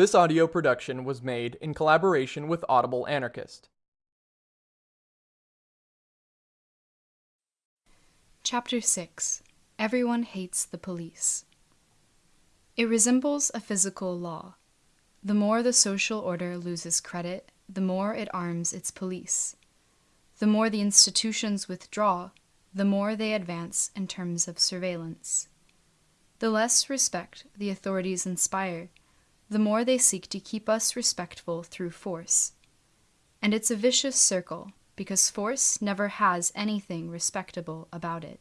This audio production was made in collaboration with Audible Anarchist. Chapter 6 Everyone Hates the Police. It resembles a physical law. The more the social order loses credit, the more it arms its police. The more the institutions withdraw, the more they advance in terms of surveillance. The less respect the authorities inspire, the more they seek to keep us respectful through force. And it's a vicious circle, because force never has anything respectable about it.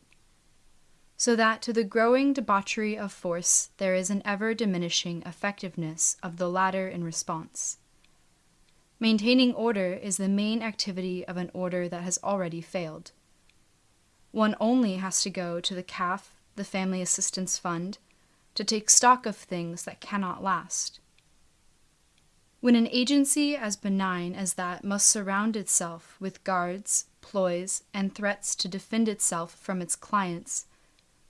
So that to the growing debauchery of force there is an ever diminishing effectiveness of the latter in response. Maintaining order is the main activity of an order that has already failed. One only has to go to the CAF, the Family Assistance Fund, to take stock of things that cannot last. When an agency as benign as that must surround itself with guards, ploys, and threats to defend itself from its clients,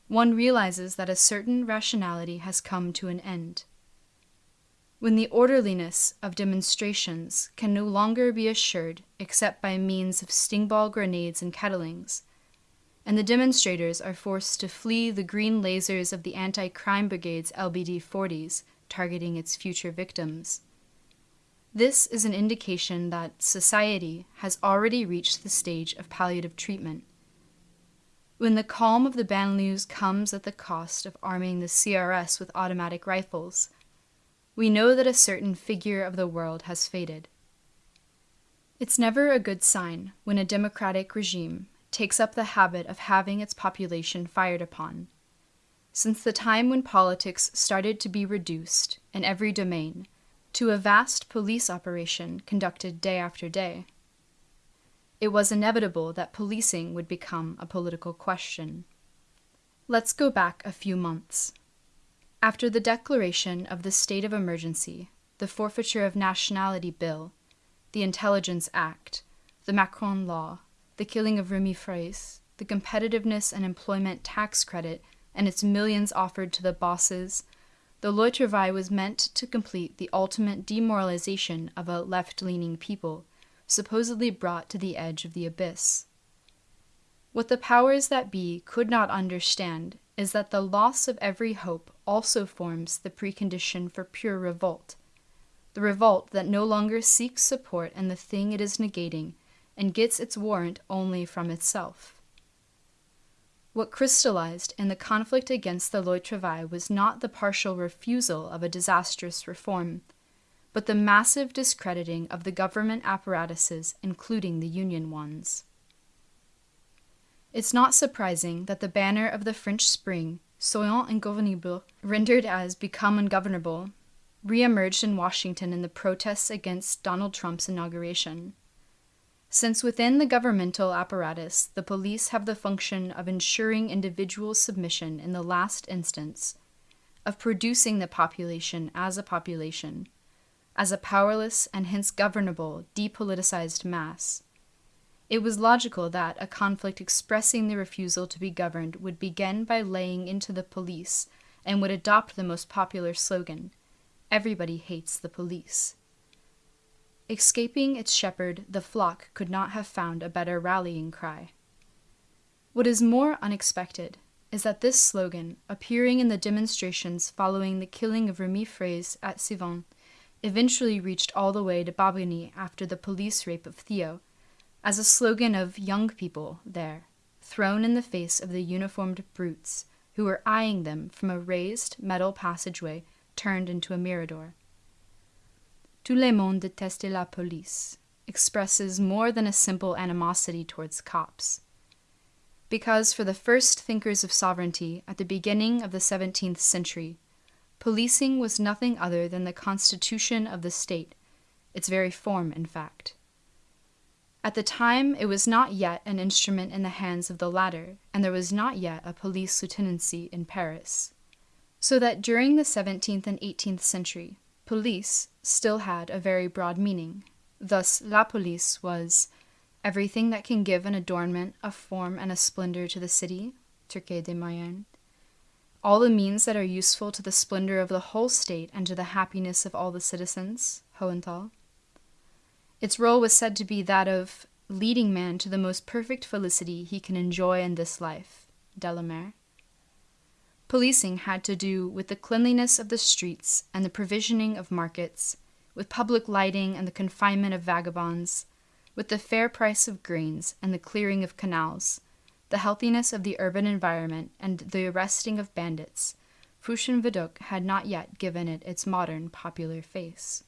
one realizes that a certain rationality has come to an end. When the orderliness of demonstrations can no longer be assured except by means of stingball grenades and kettlings, and the demonstrators are forced to flee the green lasers of the anti crime brigade's LBD 40s targeting its future victims. This is an indication that society has already reached the stage of palliative treatment. When the calm of the banlieues comes at the cost of arming the CRS with automatic rifles, we know that a certain figure of the world has faded. It's never a good sign when a democratic regime takes up the habit of having its population fired upon. Since the time when politics started to be reduced, in every domain, to a vast police operation conducted day after day, it was inevitable that policing would become a political question. Let's go back a few months. After the declaration of the state of emergency, the Forfeiture of Nationality Bill, the Intelligence Act, the Macron Law, the killing of Remy Fraisse, the competitiveness and employment tax credit, and its millions offered to the bosses, the Loi was meant to complete the ultimate demoralization of a left leaning people, supposedly brought to the edge of the abyss. What the powers that be could not understand is that the loss of every hope also forms the precondition for pure revolt, the revolt that no longer seeks support in the thing it is negating and gets its warrant only from itself. What crystallized in the conflict against the Loi Travail was not the partial refusal of a disastrous reform, but the massive discrediting of the government apparatuses, including the union ones. It's not surprising that the banner of the French Spring, Soyons ingouvernables, rendered as Become Ungovernable, re-emerged in Washington in the protests against Donald Trump's inauguration. Since within the governmental apparatus, the police have the function of ensuring individual submission in the last instance, of producing the population as a population, as a powerless and hence governable, depoliticized mass. It was logical that a conflict expressing the refusal to be governed would begin by laying into the police and would adopt the most popular slogan Everybody hates the police. Escaping its shepherd, the flock could not have found a better rallying cry. What is more unexpected is that this slogan, appearing in the demonstrations following the killing of Remy Fraisse at Sivens, eventually reached all the way to Bobigny after the police rape of Theo, as a slogan of young people there, thrown in the face of the uniformed brutes who were eyeing them from a raised metal passageway turned into a mirador. Tout le monde déteste la police expresses more than a simple animosity towards cops. Because for the first thinkers of sovereignty at the beginning of the 17th century, policing was nothing other than the constitution of the state, its very form, in fact. At the time, it was not yet an instrument in the hands of the latter, and there was not yet a police lieutenancy in Paris. So that during the 17th and 18th century, police still had a very broad meaning. Thus, la police was everything that can give an adornment, a form, and a splendor to the city, Turquet de Mayerne, all the means that are useful to the splendor of the whole state and to the happiness of all the citizens, Hohenthal. Its role was said to be that of leading man to the most perfect felicity he can enjoy in this life, Delamare. Policing had to do with the cleanliness of the streets and the provisioning of markets, with public lighting and the confinement of vagabonds, with the fair price of grains and the clearing of canals, the healthiness of the urban environment, and the arresting of bandits. Fushon Vidocq had not yet given it its modern popular face.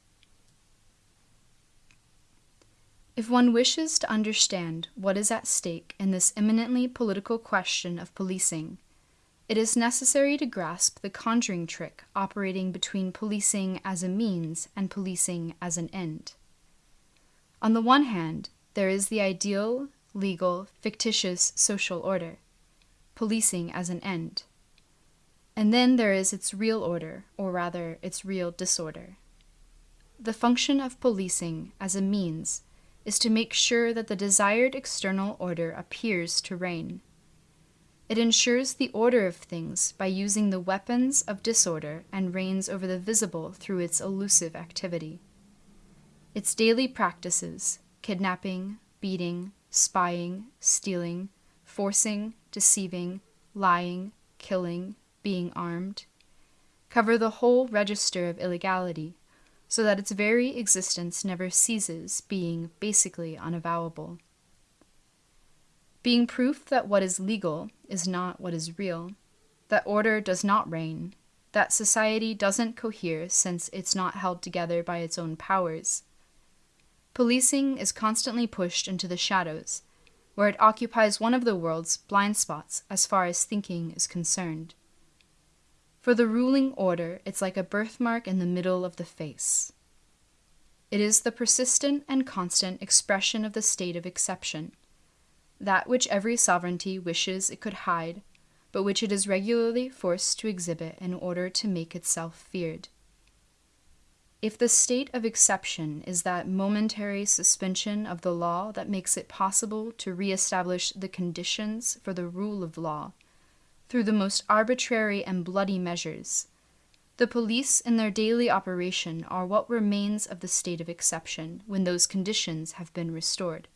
If one wishes to understand what is at stake in this eminently political question of policing, it is necessary to grasp the conjuring trick operating between policing as a means and policing as an end. On the one hand, there is the ideal, legal, fictitious social order, policing as an end. And then there is its real order, or rather, its real disorder. The function of policing as a means is to make sure that the desired external order appears to reign. It ensures the order of things by using the weapons of disorder and reigns over the visible through its elusive activity. Its daily practices, kidnapping, beating, spying, stealing, forcing, deceiving, lying, killing, being armed, cover the whole register of illegality, so that its very existence never ceases being basically unavowable. Being proof that what is legal is not what is real, that order does not reign, that society doesn't cohere since it's not held together by its own powers Policing is constantly pushed into the shadows, where it occupies one of the world's blind spots as far as thinking is concerned. For the ruling order, it's like a birthmark in the middle of the face. It is the persistent and constant expression of the state of exception, that which every sovereignty wishes it could hide, but which it is regularly forced to exhibit in order to make itself feared. If the state of exception is that momentary suspension of the law that makes it possible to reestablish the conditions for the rule of law through the most arbitrary and bloody measures, the police in their daily operation are what remains of the state of exception when those conditions have been restored.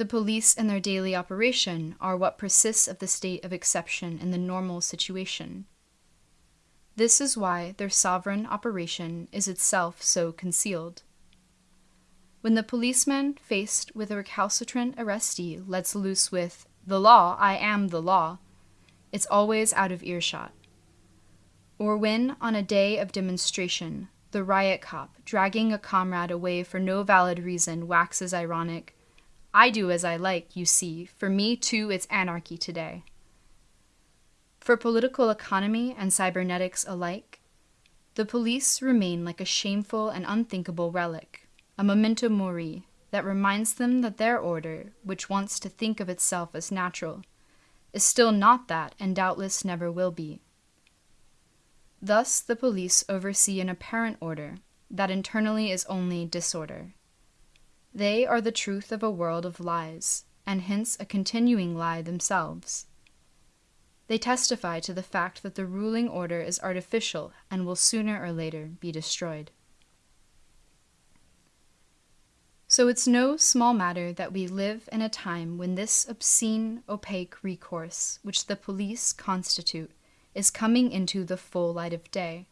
The police and their daily operation are what persists of the state of exception in the normal situation this is why their sovereign operation is itself so concealed. When the policeman, faced with a recalcitrant arrestee, lets loose with, The law, I am the law, it's always out of earshot. Or when, on a day of demonstration, the riot cop, dragging a comrade away for no valid reason, waxes ironic, I do as I like, you see, for me too it's anarchy today. For political economy and cybernetics alike, the police remain like a shameful and unthinkable relic, a memento mori that reminds them that their order, which wants to think of itself as natural, is still not that and doubtless never will be. Thus, the police oversee an apparent order that internally is only disorder. They are the truth of a world of lies, and hence a continuing lie themselves. They testify to the fact that the ruling order is artificial and will sooner or later be destroyed. So it's no small matter that we live in a time when this obscene, opaque recourse, which the police constitute, is coming into the full light of day.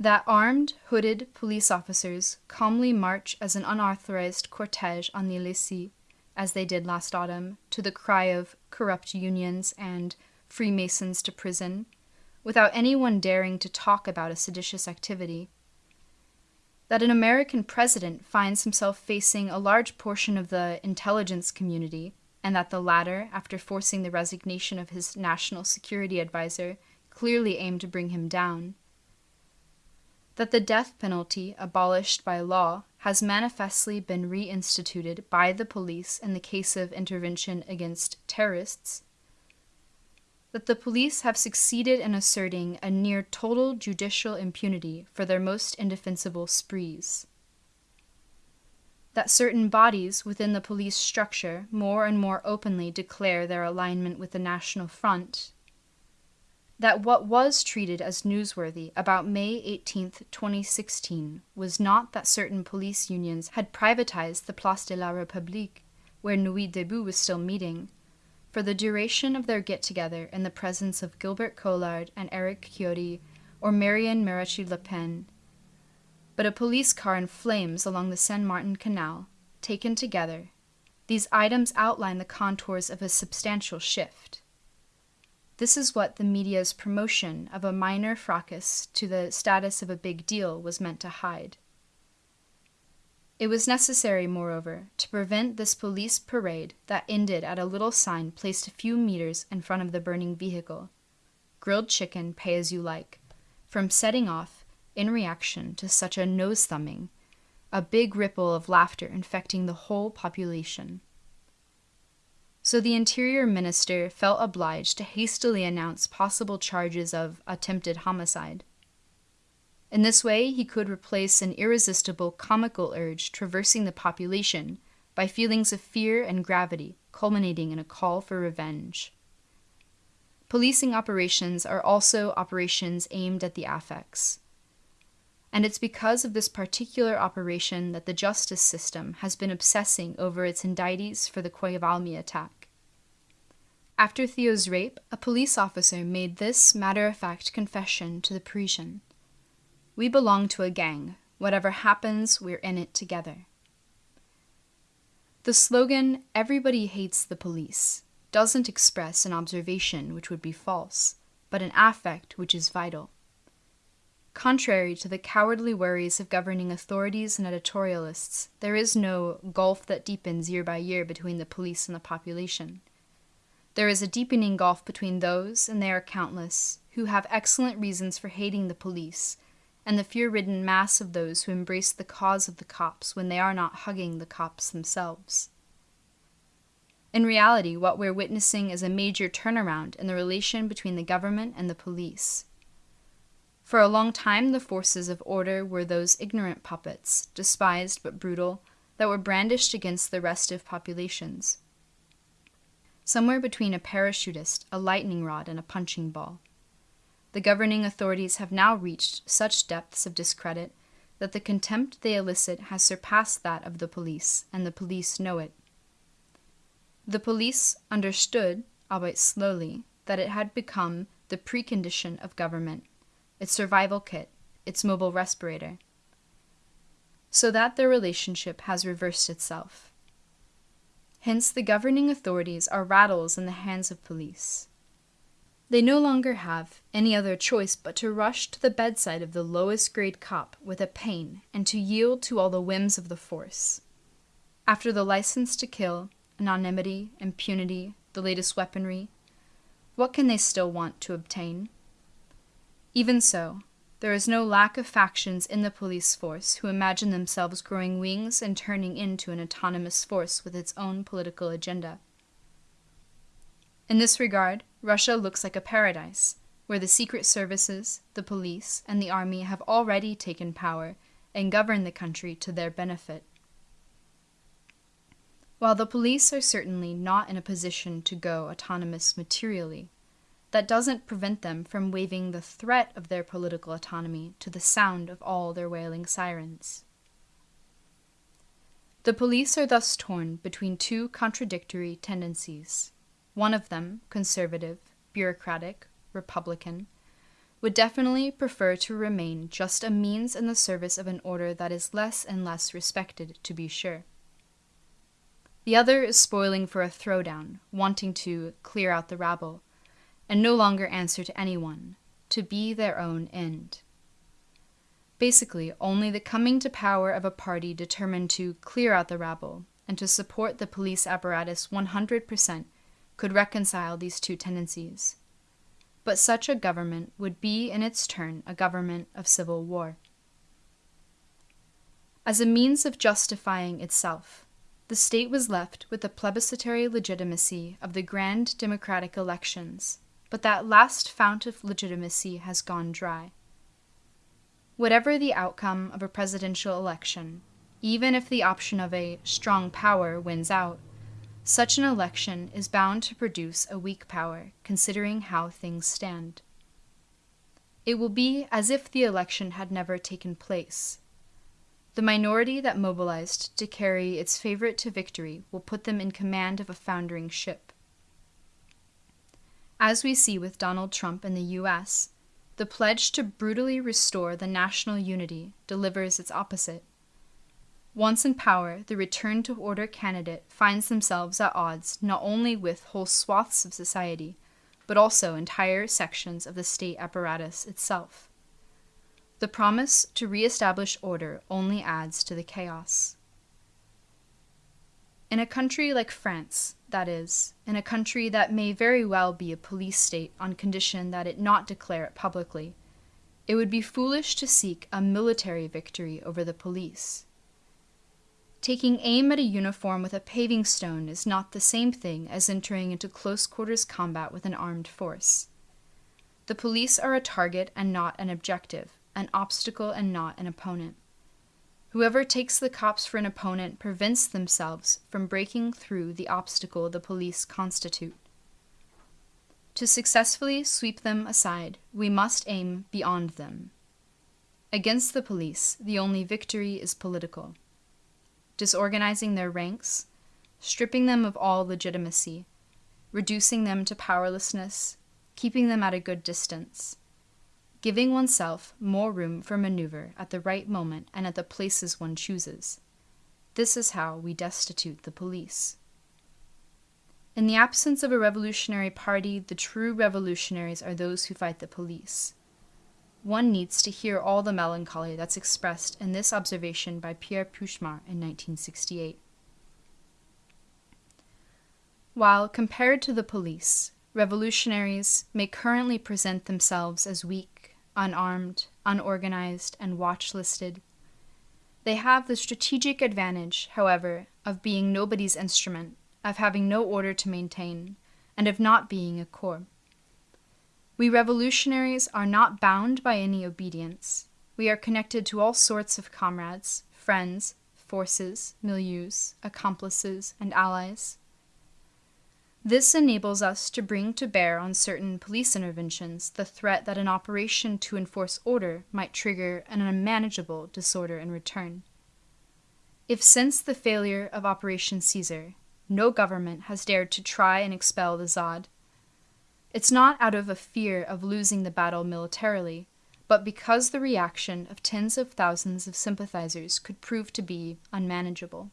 That armed, hooded police officers calmly march as an unauthorized cortege on the Elysee, as they did last autumn, to the cry of corrupt unions and Freemasons to prison, without anyone daring to talk about a seditious activity. That an American president finds himself facing a large portion of the intelligence community, and that the latter, after forcing the resignation of his national security advisor, clearly aimed to bring him down. That the death penalty, abolished by law, has manifestly been reinstituted by the police in the case of intervention against terrorists that the police have succeeded in asserting a near total judicial impunity for their most indefensible sprees. That certain bodies within the police structure more and more openly declare their alignment with the National Front, that what was treated as newsworthy about May 18, 2016, was not that certain police unions had privatized the Place de la République, where Nuit Debout was still meeting, for the duration of their get together in the presence of Gilbert Collard and Eric Ciotti or Marion Maréchal Le Pen, but a police car in flames along the Saint Martin Canal, taken together. These items outline the contours of a substantial shift. This is what the media's promotion of a minor fracas to the status of a big deal was meant to hide. It was necessary, moreover, to prevent this police parade that ended at a little sign placed a few meters in front of the burning vehicle grilled chicken, pay as you like, from setting off, in reaction to such a nose thumbing, a big ripple of laughter infecting the whole population so the Interior Minister felt obliged to hastily announce possible charges of attempted homicide. In this way, he could replace an irresistible comical urge traversing the population by feelings of fear and gravity, culminating in a call for revenge. Policing operations are also operations aimed at the affects. And it's because of this particular operation that the justice system has been obsessing over its indictees for the Quai de Valmy attack. After Theo's rape, a police officer made this matter of fact confession to the Parisian We belong to a gang. Whatever happens, we're in it together. The slogan, Everybody hates the police, doesn't express an observation which would be false, but an affect which is vital. Contrary to the cowardly worries of governing authorities and editorialists, there is no gulf that deepens year by year between the police and the population. There is a deepening gulf between those, and they are countless, who have excellent reasons for hating the police, and the fear ridden mass of those who embrace the cause of the cops when they are not hugging the cops themselves. In reality, what we're witnessing is a major turnaround in the relation between the government and the police. For a long time, the forces of order were those ignorant puppets, despised but brutal, that were brandished against the restive populations somewhere between a parachutist, a lightning rod, and a punching ball. The governing authorities have now reached such depths of discredit that the contempt they elicit has surpassed that of the police, and the police know it. The police understood, albeit slowly, that it had become the precondition of government, its survival kit, its mobile respirator. So that their relationship has reversed itself. Hence, the governing authorities are rattles in the hands of police. They no longer have any other choice but to rush to the bedside of the lowest grade cop with a pain and to yield to all the whims of the force. After the license to kill, anonymity, impunity, the latest weaponry, what can they still want to obtain? Even so, there is no lack of factions in the police force who imagine themselves growing wings and turning into an autonomous force with its own political agenda. In this regard, Russia looks like a paradise, where the secret services, the police, and the army have already taken power and govern the country to their benefit. While the police are certainly not in a position to go autonomous materially, that doesn't prevent them from waving the threat of their political autonomy to the sound of all their wailing sirens. The police are thus torn between two contradictory tendencies. One of them, conservative, bureaucratic, republican, would definitely prefer to remain just a means in the service of an order that is less and less respected, to be sure. The other is spoiling for a throwdown, wanting to clear out the rabble, and no longer answer to anyone, to be their own end. Basically, only the coming to power of a party determined to clear out the rabble and to support the police apparatus 100% could reconcile these two tendencies. But such a government would be in its turn a government of civil war. As a means of justifying itself, the state was left with the plebiscitary legitimacy of the grand democratic elections but that last fount of legitimacy has gone dry. Whatever the outcome of a presidential election, even if the option of a strong power wins out, such an election is bound to produce a weak power, considering how things stand. it will be as if the election had never taken place. The minority that mobilized to carry its favorite to victory will put them in command of a foundering ship. As we see with Donald Trump in the US, the pledge to brutally restore the national unity delivers its opposite. Once in power, the return to order candidate finds themselves at odds not only with whole swaths of society, but also entire sections of the state apparatus itself. The promise to reestablish order only adds to the chaos. In a country like France, that is, in a country that may very well be a police state on condition that it not declare it publicly, it would be foolish to seek a military victory over the police. Taking aim at a uniform with a paving stone is not the same thing as entering into close quarters combat with an armed force. The police are a target and not an objective, an obstacle and not an opponent. Whoever takes the cops for an opponent prevents themselves from breaking through the obstacle the police constitute. To successfully sweep them aside, we must aim beyond them. Against the police, the only victory is political. Disorganizing their ranks, stripping them of all legitimacy, reducing them to powerlessness, keeping them at a good distance, giving oneself more room for maneuver at the right moment and at the places one chooses. This is how we destitute the police. In the absence of a revolutionary party, the true revolutionaries are those who fight the police. One needs to hear all the melancholy that's expressed in this observation by Pierre Peuchmaurd in 1968. While, compared to the police, revolutionaries may currently present themselves as weak unarmed, unorganized, and watch listed. They have the strategic advantage, however, of being nobody's instrument, of having no order to maintain, and of not being a corps. We revolutionaries are not bound by any obedience. We are connected to all sorts of comrades, friends, forces, milieus, accomplices, and allies. This enables us to bring to bear on certain police interventions the threat that an operation to enforce order might trigger an unmanageable disorder in return. If since the failure of Operation Caesar, no government has dared to try and expel the Zad, it's not out of a fear of losing the battle militarily, but because the reaction of tens of thousands of sympathizers could prove to be unmanageable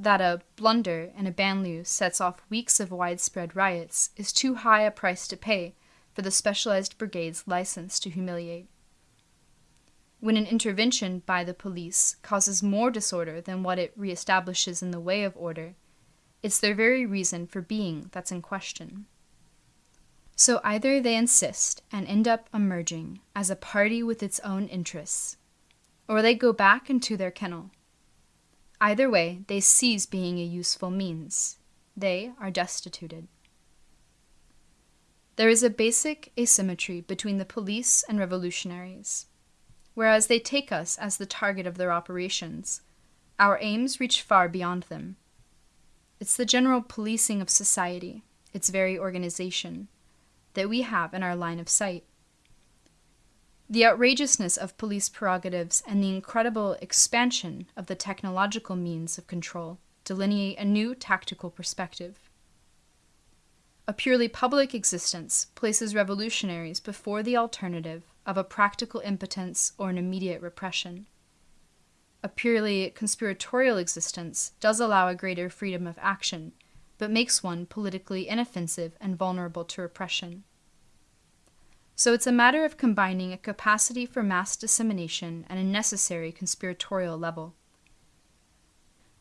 that a blunder in a banlieue sets off weeks of widespread riots is too high a price to pay for the specialized brigade's license to humiliate. When an intervention by the police causes more disorder than what it reestablishes in the way of order, it's their very reason for being that's in question. So either they insist and end up emerging as a party with its own interests, or they go back into their kennel Either way, they cease being a useful means. They are destituted. There is a basic asymmetry between the police and revolutionaries. Whereas they take us as the target of their operations, our aims reach far beyond them. It's the general policing of society, its very organization, that we have in our line of sight. The outrageousness of police prerogatives and the incredible expansion of the technological means of control delineate a new tactical perspective. A purely public existence places revolutionaries before the alternative of a practical impotence or an immediate repression. A purely conspiratorial existence does allow a greater freedom of action, but makes one politically inoffensive and vulnerable to repression. So it's a matter of combining a capacity for mass dissemination and a necessary conspiratorial level.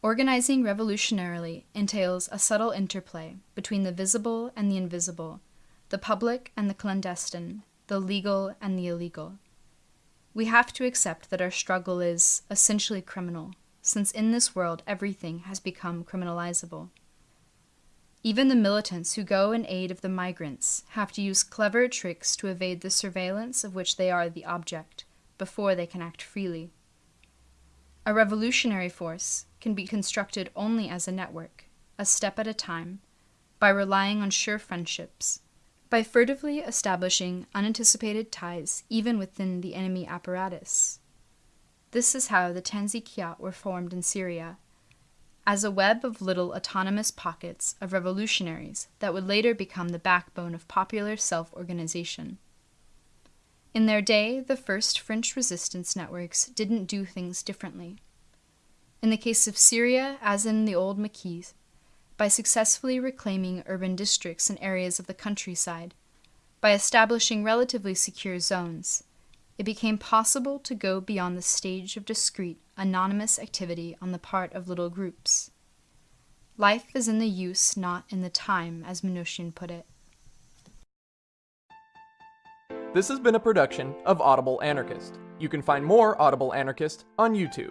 Organizing revolutionarily entails a subtle interplay between the visible and the invisible, the public and the clandestine, the legal and the illegal. We have to accept that our struggle is essentially criminal, since in this world everything has become criminalizable. Even the militants who go in aid of the migrants have to use clever tricks to evade the surveillance of which they are the object before they can act freely. A revolutionary force can be constructed only as a network, a step at a time, by relying on sure friendships, by furtively establishing unanticipated ties even within the enemy apparatus. This is how the tansiqiyat were formed in Syria, as a web of little autonomous pockets of revolutionaries that would later become the backbone of popular self organization. In their day, the first French resistance networks didn't do things differently. In the case of Syria, as in the old Maquis, by successfully reclaiming urban districts and areas of the countryside, by establishing relatively secure zones, it became possible to go beyond the stage of discrete, anonymous activity on the part of little groups. Life is in the use, not in the time, as Minuchin put it. This has been a production of Audible Anarchist. You can find more Audible Anarchist on YouTube.